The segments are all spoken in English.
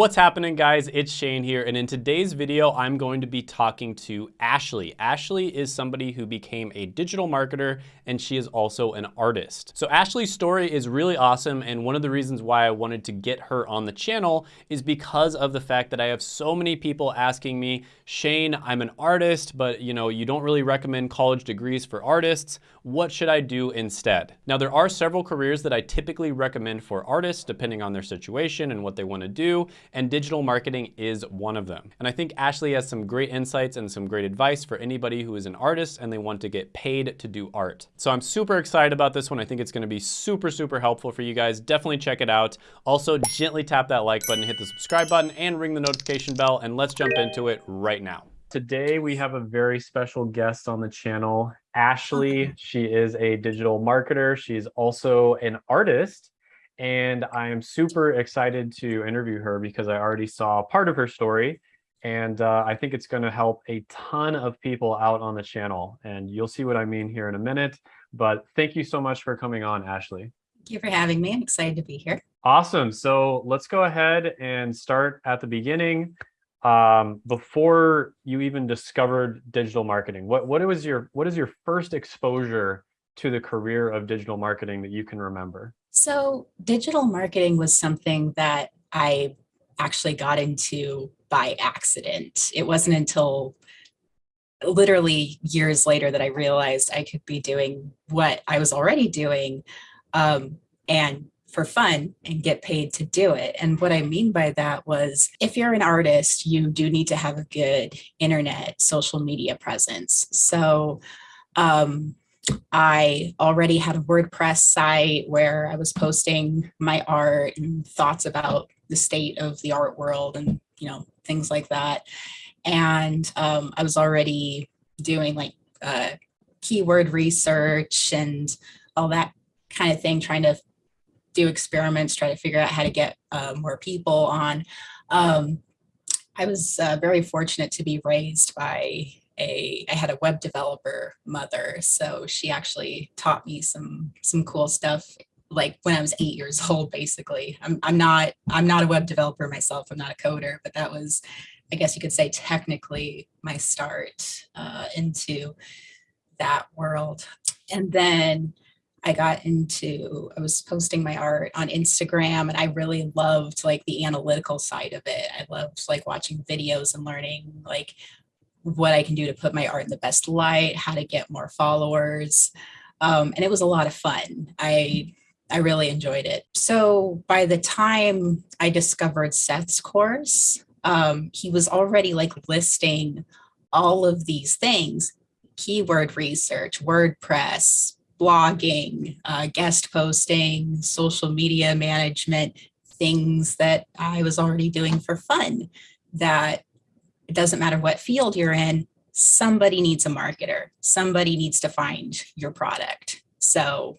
What's happening guys? It's Shane here and in today's video I'm going to be talking to Ashley. Ashley is somebody who became a digital marketer and she is also an artist. So Ashley's story is really awesome and one of the reasons why I wanted to get her on the channel is because of the fact that I have so many people asking me, Shane, I'm an artist, but you know, you don't really recommend college degrees for artists. What should I do instead? Now there are several careers that I typically recommend for artists depending on their situation and what they want to do and digital marketing is one of them. And I think Ashley has some great insights and some great advice for anybody who is an artist and they want to get paid to do art. So I'm super excited about this one. I think it's gonna be super, super helpful for you guys. Definitely check it out. Also, gently tap that like button, hit the subscribe button, and ring the notification bell, and let's jump into it right now. Today, we have a very special guest on the channel, Ashley. She is a digital marketer. She's also an artist and I am super excited to interview her because I already saw part of her story and uh, I think it's going to help a ton of people out on the channel and you'll see what I mean here in a minute. But thank you so much for coming on, Ashley. Thank you for having me. I'm excited to be here. Awesome. So let's go ahead and start at the beginning. Um, before you even discovered digital marketing, what, what was your what is your first exposure to the career of digital marketing that you can remember? So digital marketing was something that I actually got into by accident. It wasn't until literally years later that I realized I could be doing what I was already doing um, and for fun and get paid to do it. And what I mean by that was if you're an artist, you do need to have a good internet social media presence. So um, I already had a WordPress site where I was posting my art and thoughts about the state of the art world and, you know, things like that. And um, I was already doing like uh, keyword research and all that kind of thing, trying to do experiments, try to figure out how to get uh, more people on. Um, I was uh, very fortunate to be raised by a, I had a web developer mother. So she actually taught me some, some cool stuff like when I was eight years old, basically. I'm, I'm not, I'm not a web developer myself. I'm not a coder, but that was, I guess you could say technically my start uh, into that world. And then I got into, I was posting my art on Instagram and I really loved like the analytical side of it. I loved like watching videos and learning like what I can do to put my art in the best light, how to get more followers. Um, and it was a lot of fun. I, I really enjoyed it. So by the time I discovered Seth's course, um, he was already like listing all of these things, keyword research, WordPress, blogging, uh, guest posting, social media management, things that I was already doing for fun that it doesn't matter what field you're in, somebody needs a marketer. Somebody needs to find your product. So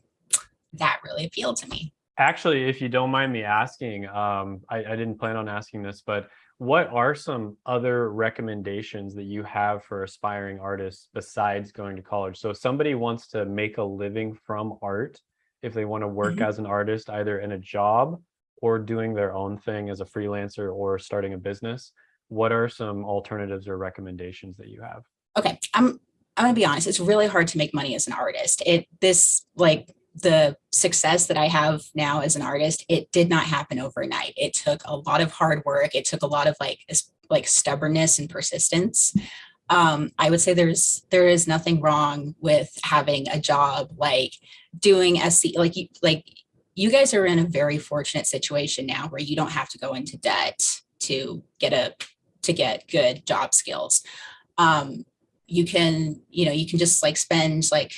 that really appealed to me. Actually, if you don't mind me asking, um, I, I didn't plan on asking this, but what are some other recommendations that you have for aspiring artists besides going to college? So if somebody wants to make a living from art, if they want to work mm -hmm. as an artist, either in a job or doing their own thing as a freelancer or starting a business, what are some alternatives or recommendations that you have? Okay, I'm I'm gonna be honest, it's really hard to make money as an artist. It this like the success that I have now as an artist, it did not happen overnight. It took a lot of hard work. It took a lot of like like stubbornness and persistence. Um, I would say there's there is nothing wrong with having a job like doing SC like you like you guys are in a very fortunate situation now where you don't have to go into debt to get a to get good job skills. Um, you can, you know, you can just like spend like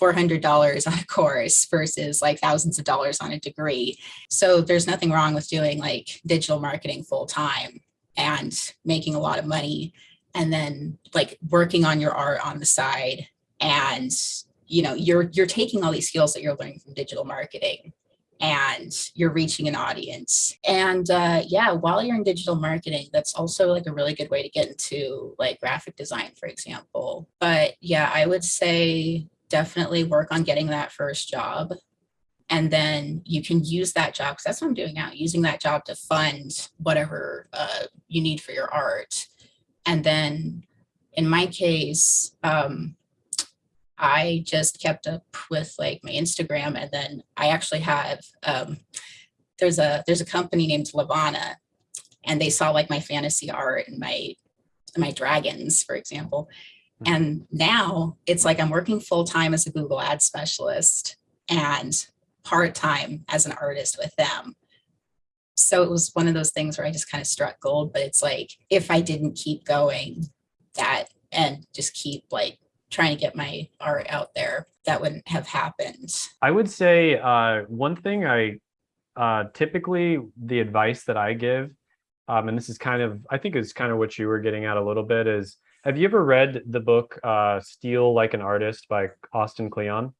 $400 on a course versus like thousands of dollars on a degree. So there's nothing wrong with doing like digital marketing full time and making a lot of money and then like working on your art on the side and you know you're you're taking all these skills that you're learning from digital marketing and you're reaching an audience. And uh, yeah, while you're in digital marketing, that's also like a really good way to get into like graphic design, for example. But yeah, I would say definitely work on getting that first job And then you can use that job, because that's what I'm doing now, using that job to fund whatever uh, you need for your art. And then in my case, um, I just kept up with like my Instagram and then I actually have, um, there's a, there's a company named Lavana and they saw like my fantasy art and my, my dragons, for example. Mhm. And now it's like I'm working full time as a Google ad specialist and part time as an artist with them. So it was one of those things where I just kind of struck gold, but it's like if I didn't keep going that and just keep like trying to get my art out there, that wouldn't have happened. I would say uh, one thing I uh, typically the advice that I give, um, and this is kind of, I think is kind of what you were getting at a little bit is, have you ever read the book uh, Steal Like an Artist by Austin Kleon?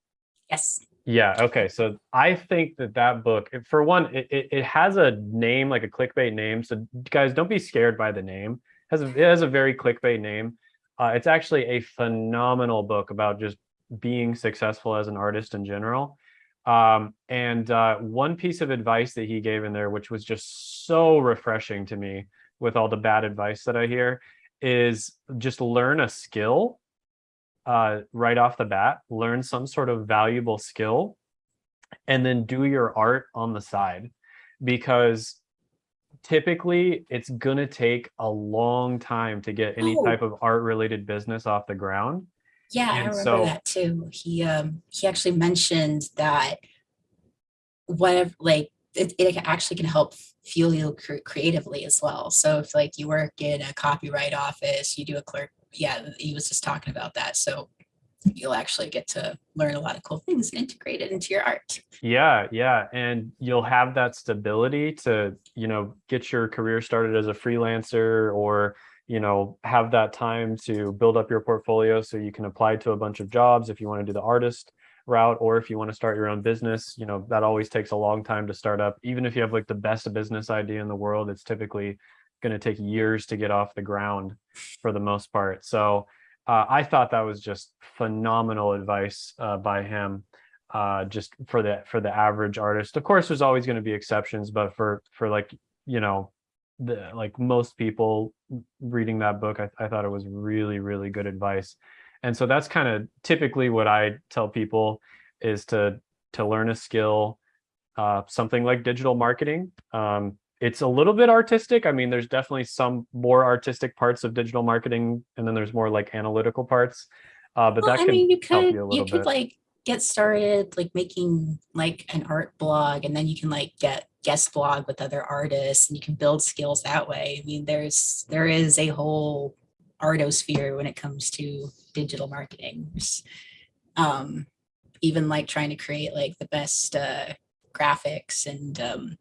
Yes. Yeah. Okay. So I think that that book, for one, it, it, it has a name like a clickbait name. So guys, don't be scared by the name. It has a, it has a very clickbait name. Uh, it's actually a phenomenal book about just being successful as an artist in general. Um, and uh, one piece of advice that he gave in there, which was just so refreshing to me with all the bad advice that I hear, is just learn a skill uh, right off the bat, learn some sort of valuable skill, and then do your art on the side. Because typically it's gonna take a long time to get any Oh. type of art related business off the ground. Yeah, I remember so- that too. He um he actually mentioned that whatever like it, it actually can help fuel you cre- creatively as well. So if like you work in a copyright office, you do a clerk, yeah, he was just talking about that. So you'll actually get to learn a lot of cool things and integrate it into your art. Yeah, yeah. And you'll have that stability to, you know, get your career started as a freelancer or, you know, have that time to build up your portfolio so you can apply to a bunch of jobs if you want to do the artist route or if you want to start your own business, you know, that always takes a long time to start up. Even if you have like the best business idea in the world, it's typically going to take years to get off the ground for the most part. So, uh, I thought that was just phenomenal advice uh, by him uh just for the for the average artist of course there's always going to be exceptions but for for like you know the like most people reading that book I, I thought it was really really good advice and so that's kind of typically what i tell people is to to learn a skill uh something like digital marketing. Um it's a little bit artistic. I mean there's definitely some more artistic parts of digital marketing and then there's more like analytical parts. Uh but Well, that I can mean, you could you you, could bit. like get started like making like an art blog and then you can like get guest blog with other artists and you can build skills that way. I mean, there's there is a whole artosphere when it comes to digital marketing. Um, even like trying to create like the best uh, graphics and um,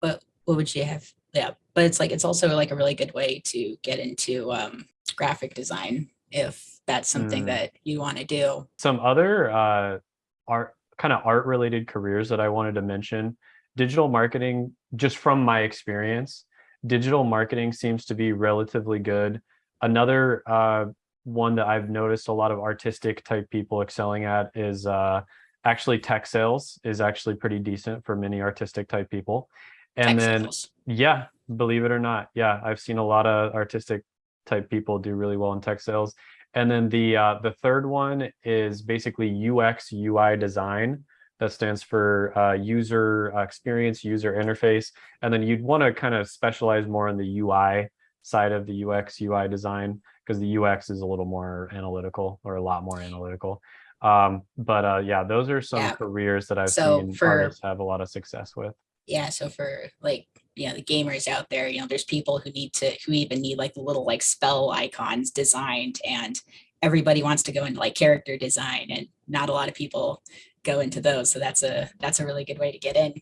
what what would you have? Yeah, but it's like it's also like a really good way to get into um, graphic design if that's something Mm. that you want to do. some other uh, art kind of art related careers that I wanted to mention. Digital marketing, just from my experience, digital marketing seems to be relatively good. Another uh, one that I've noticed a lot of artistic type people excelling at is uh, actually tech sales is actually pretty decent for many artistic type people. And Tech then sales. yeah, believe it or not. Yeah, I've seen a lot of artistic type people do really well in tech sales. And then the uh, the third one is basically UX UI design. That stands for uh, user uh, experience, user interface. And then you'd want to kind of specialize more on the UI side of the UX UI design because the UX is a little more analytical or a lot more analytical. Um, but uh, yeah, those are some Yeah. careers that I've So seen for- artists have a lot of success with. yeah so for like you know the gamers out there you know there's people who need to who even need like the little like spell icons designed and everybody wants to go into like character design and not a lot of people go into those so that's a that's a really good way to get in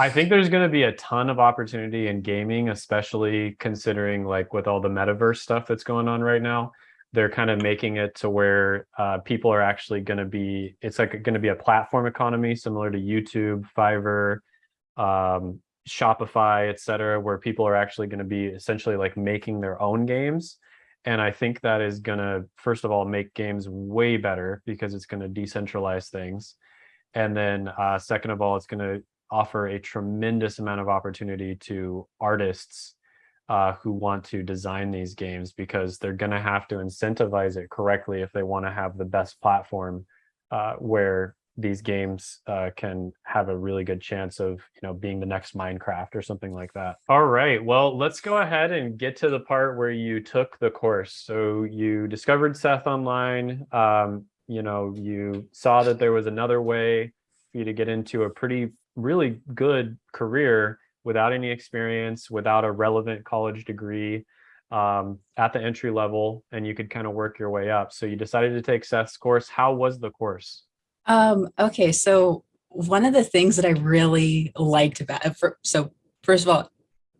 I think there's going to be a ton of opportunity in gaming, especially considering like with all the metaverse stuff that's going on right now. They're kind of making it to where uh, people are actually going to be. It's like going to be a platform economy similar to YouTube, Fiverr, um, Shopify, etc., where people are actually going to be essentially like making their own games. And I think that is going to, first of all, make games way better because it's going to decentralize things. And then uh, second of all, it's going to offer a tremendous amount of opportunity to artists uh, who want to design these games because they're going to have to incentivize it correctly if they want to have the best platform uh, where these games uh, can have a really good chance of you know being the next Minecraft or something like that. All right, well let's go ahead and get to the part where you took the course. So you discovered Seth online. Um, you know you saw that there was another way for you to get into a pretty really good career without any experience, without a relevant college degree um, at the entry level, and you could kind of work your way up. So you decided to take Seth's course. How was the course? Um, okay, so one of the things that I really liked about it, for, so first of all,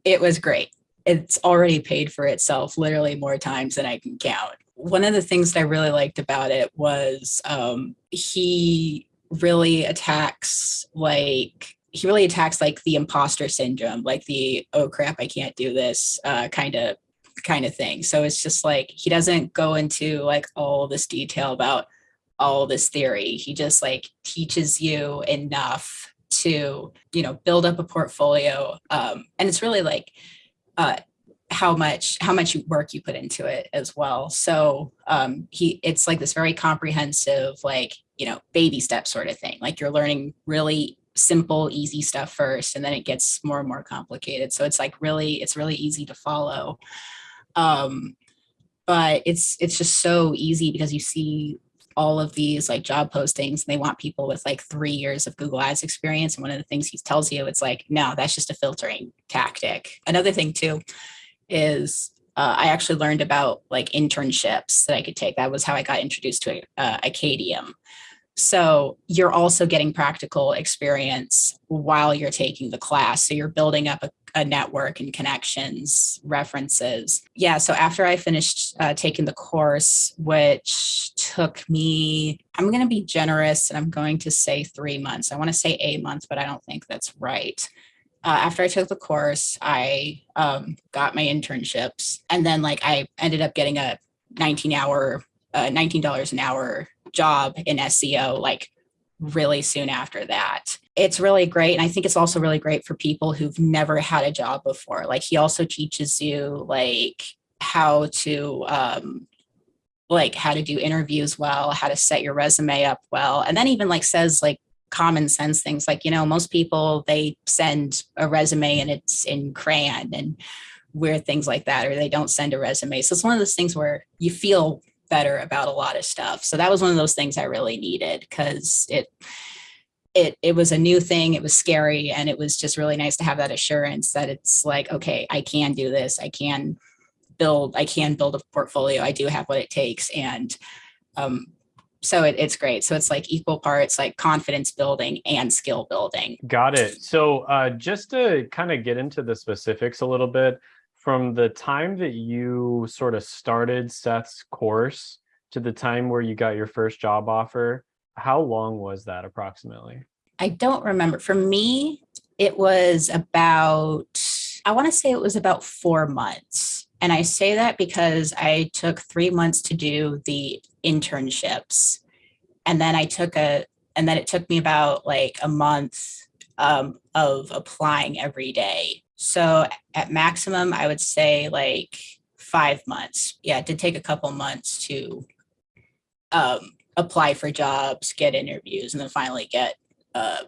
it was great. It's already paid for itself literally more times than I can count. One of the things that I really liked about it was um, he really attacks like he really attacks like the imposter syndrome, like the oh crap, I can't do this uh, kind of kind of thing. So it's just like he doesn't go into like all this detail about all this theory. He just like teaches you enough to, you know, build up a portfolio. Um, and it's really like uh, how much how much work you put into it as well. So um, he it's like this very comprehensive, like, you know, baby step sort of thing. Like you're learning really simple, easy stuff first, and then it gets more and more complicated. So it's like really, it's really easy to follow. Um, but it's it's just so easy because you see all of these like job postings and they want people with like three years of Google Ads experience. And one of the things he tells you, it's like, no, that's just a filtering tactic. Another thing too is uh, I actually learned about like internships that I could take. That was how I got introduced to uh, Acadium. So you're also getting practical experience while you're taking the class. So you're building up a, a network and connections, references. Yeah, so after I finished uh, taking the course, which took me, I'm going to be generous and I'm going to say three months. I want to say a month, but I don't think that's right. Uh, after I took the course, I um, got my internships and then like I ended up getting a 19 hour, uh, $19 an hour job in SEO like really soon after that. It's really great. And I think it's also really great for people who've never had a job before. Like he also teaches you like how to um, like how to do interviews well, how to set your resume up well. And then even like says like common sense things like, you know, most people they send a resume and it's in crayon and weird things like that, or they don't send a resume. So it's one of those things where you feel better about a lot of stuff. So that was one of those things I really needed because it it it was a new thing, it was scary, and it was just really nice to have that assurance that it's like, okay, I can do this, I can build, I can build a portfolio, I do have what it takes. And um, so it, it's great. So it's like equal parts like confidence building and skill building. Got it. So uh, just to kind of get into the specifics a little bit, from the time that you sort of started Seth's course to the time where you got your first job offer, how long was that approximately? I don't remember. For me, it was about, I want to say it was about four months. And I say that because I took three months to do the internships. And then I took a, and then it took me about like a month um, of applying every day so at maximum, I would say like five months. Yeah, it did take a couple months to um, apply for jobs, get interviews, and then finally get uh,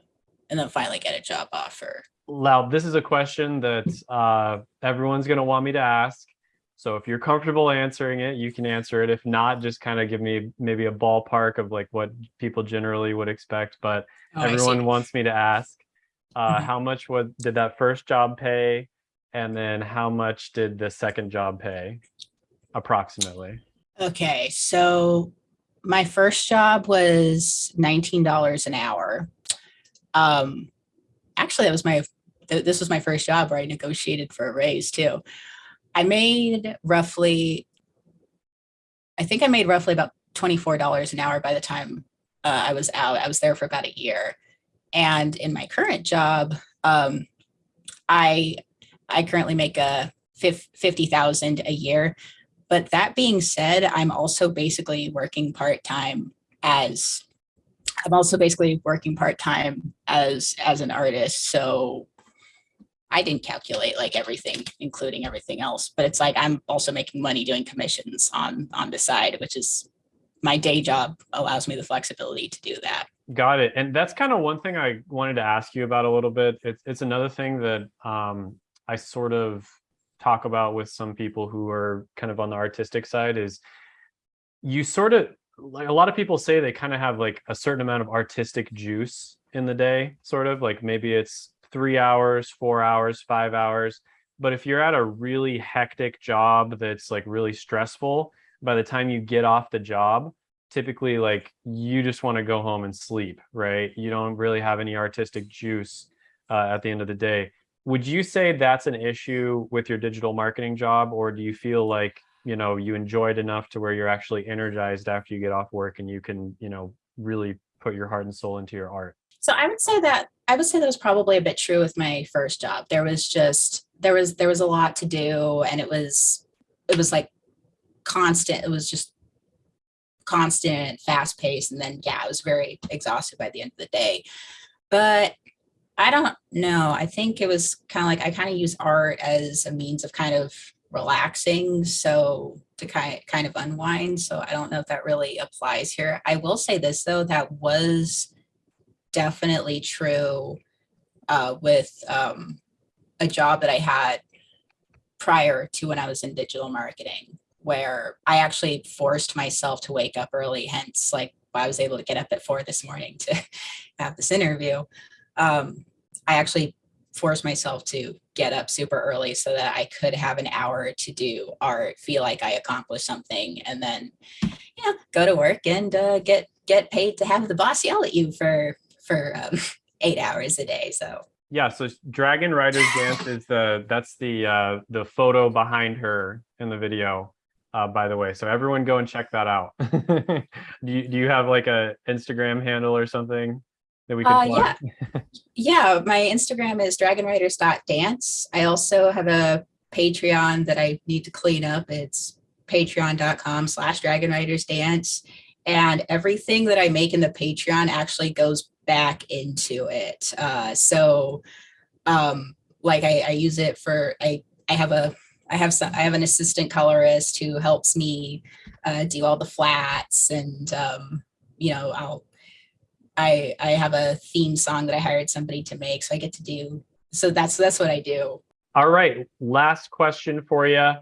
and then finally get a job offer. Loud, this is a question that uh, everyone's going to want me to ask. So if you're comfortable answering it, you can answer it. If not, just kind of give me maybe a ballpark of like what people generally would expect. But oh, everyone wants me to ask uh, mm-hmm. how much would did that first job pay? And then how much did the second job pay approximately? Okay so my first job was $19 an hour. Um actually that was my th this was my first job where i negotiated for a raise too. I made roughly i think i made roughly about $24 an hour by the time uh, i was out i was there for about a year and in my current job, um, I I currently make a 50,000 a year. But that being said, I'm also basically working part-time as I'm also basically working part-time as as an artist. So I didn't calculate like everything, including everything else, but it's like I'm also making money doing commissions on on the side, which is my day job allows me the flexibility to do that. Got it. And that's kind of one thing I wanted to ask you about a little bit. It's it's another thing that um, I sort of talk about with some people who are kind of on the artistic side is you sort of like a lot of people say they kind of have like a certain amount of artistic juice in the day, sort of like maybe it's three hours, four hours, five hours. But if you're at a really hectic job that's like really stressful, by the time you get off the job, typically like you just want to go home and sleep, right? You don't really have any artistic juice uh, at the end of the day. Would you say that's an issue with your digital marketing job, or do you feel like you know you enjoyed enough to where you're actually energized after you get off work and you can you know really put your heart and soul into your art? So I would say that I would say that was probably a bit true with my first job. There was just there was there was a lot to do, and it was it was like constant. It was just constant, fast paced, and then yeah, I was very exhausted by the end of the day. But I don't know. I think it was kind of like I kind of use art as a means of kind of relaxing, so to kind kind of unwind. So I don't know if that really applies here. I will say this though, that was definitely true uh, with um, a job that I had prior to when I was in digital marketing where I actually forced myself to wake up early, hence like I was able to get up at four this morning to have this interview. Um, I actually forced myself to get up super early so that I could have an hour to do art, feel like I accomplished something, and then, you know, go to work and uh, get get paid to have the boss yell at you for for um, eight hours a day. So yeah, so Dragon Riders Dance is the that's the uh, the photo behind her in the video uh, by the way. So everyone go and check that out. do, you, do you have like a Instagram handle or something that we could uh, yeah. yeah, my Instagram is dragonriders.dance. I also have a Patreon that I need to clean up. It's patreon.com slash dragonridersdance. And everything that I make in the Patreon actually goes back into it. Uh, so um, like I, I use it for, I, I have a I have some, I have an assistant colorist who helps me uh, do all the flats and, um, you know, I'll, I, I have a theme song that I hired somebody to make. So I get to do, so that's, that's what I do. All right. Last question for you.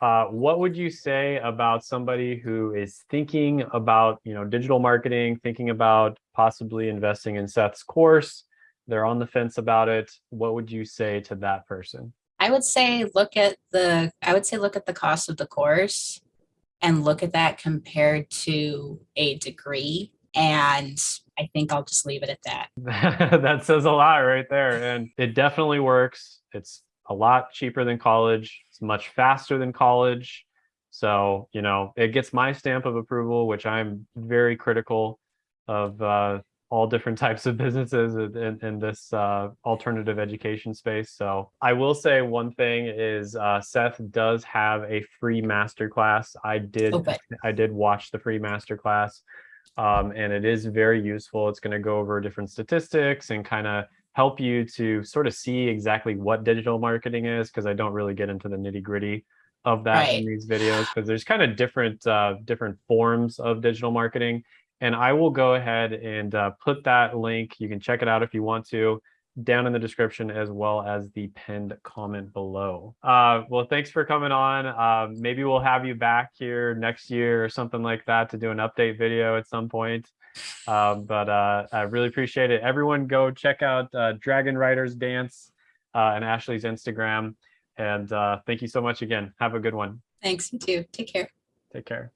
Uh, what would you say about somebody who is thinking about, you know, digital marketing, thinking about possibly investing in Seth's course? They're on the fence about it. What would you say to that person? I would say look at the I would say look at the cost of the course and look at that compared to a degree and I think I'll just leave it at that. that says a lot right there and it definitely works. It's a lot cheaper than college. It's much faster than college. So, you know, it gets my stamp of approval, which I'm very critical of uh, all different types of businesses in, in this uh, alternative education space. So I will say one thing is uh, Seth does have a free masterclass. I did okay. I did watch the free masterclass um, and it is very useful. It's going to go over different statistics and kind of help you to sort of see exactly what digital marketing is because I don't really get into the nitty gritty of that right. in these videos because there's kind of different uh, different forms of digital marketing and I will go ahead and uh, put that link. You can check it out if you want to down in the description as well as the pinned comment below. Uh, well, thanks for coming on. Uh, maybe we'll have you back here next year or something like that to do an update video at some point. Um, but uh, I really appreciate it. Everyone go check out uh, Dragon Riders Dance uh, and Ashley's Instagram. And uh, thank you so much again. Have a good one. Thanks, you too. Take care. Take care.